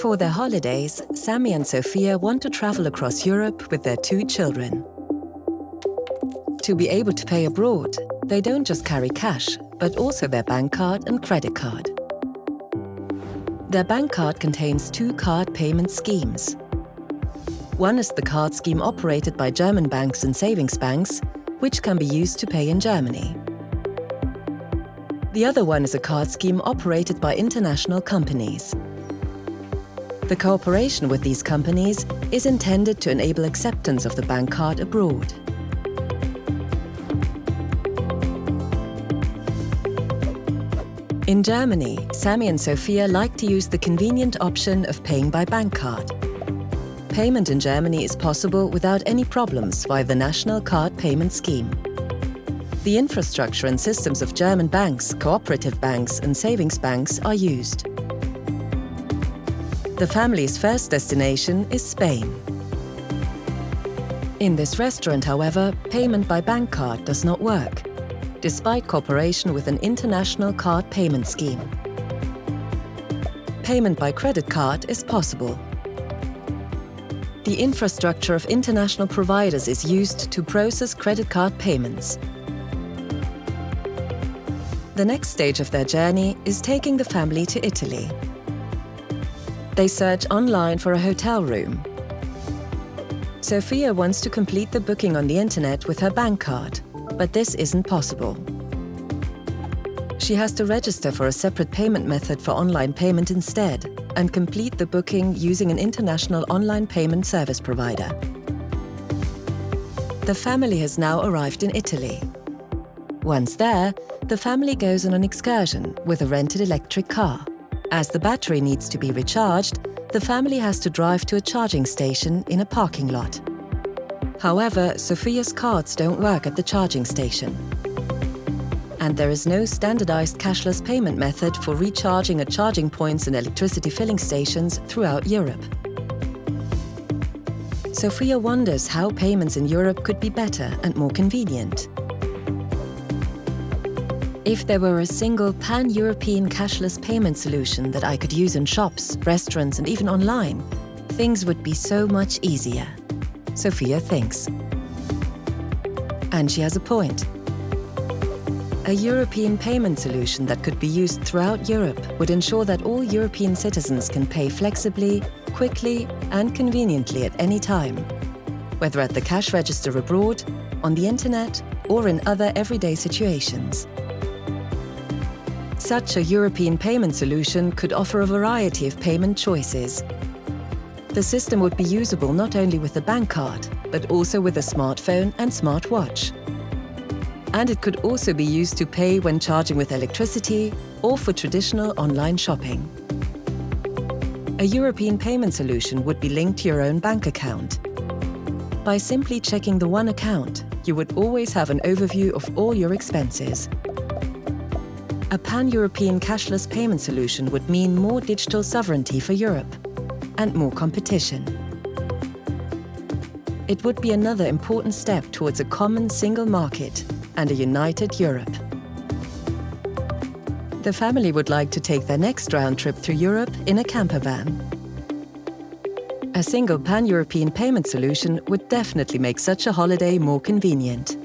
For their holidays, Sammy and Sophia want to travel across Europe with their two children. To be able to pay abroad, they don't just carry cash, but also their bank card and credit card. Their bank card contains two card payment schemes. One is the card scheme operated by German banks and savings banks, which can be used to pay in Germany. The other one is a card scheme operated by international companies. The cooperation with these companies is intended to enable acceptance of the bank card abroad. In Germany, Sammy and Sophia like to use the convenient option of paying by bank card. Payment in Germany is possible without any problems via the National Card Payment Scheme. The infrastructure and systems of German banks, cooperative banks and savings banks are used. The family's first destination is Spain. In this restaurant, however, payment by bank card does not work despite cooperation with an international card payment scheme. Payment by credit card is possible. The infrastructure of international providers is used to process credit card payments. The next stage of their journey is taking the family to Italy. They search online for a hotel room. Sophia wants to complete the booking on the internet with her bank card but this isn't possible. She has to register for a separate payment method for online payment instead and complete the booking using an international online payment service provider. The family has now arrived in Italy. Once there, the family goes on an excursion with a rented electric car. As the battery needs to be recharged, the family has to drive to a charging station in a parking lot. However, Sophia's cards don't work at the charging station. And there is no standardized cashless payment method for recharging at charging points and electricity filling stations throughout Europe. Sophia wonders how payments in Europe could be better and more convenient. If there were a single pan-European cashless payment solution that I could use in shops, restaurants and even online, things would be so much easier. Sophia thinks. And she has a point. A European payment solution that could be used throughout Europe would ensure that all European citizens can pay flexibly, quickly and conveniently at any time, whether at the cash register abroad, on the internet or in other everyday situations. Such a European payment solution could offer a variety of payment choices, the system would be usable not only with a bank card, but also with a smartphone and smartwatch. And it could also be used to pay when charging with electricity or for traditional online shopping. A European payment solution would be linked to your own bank account. By simply checking the one account, you would always have an overview of all your expenses. A pan-European cashless payment solution would mean more digital sovereignty for Europe and more competition. It would be another important step towards a common single market and a united Europe. The family would like to take their next round trip through Europe in a camper van. A single pan-European payment solution would definitely make such a holiday more convenient.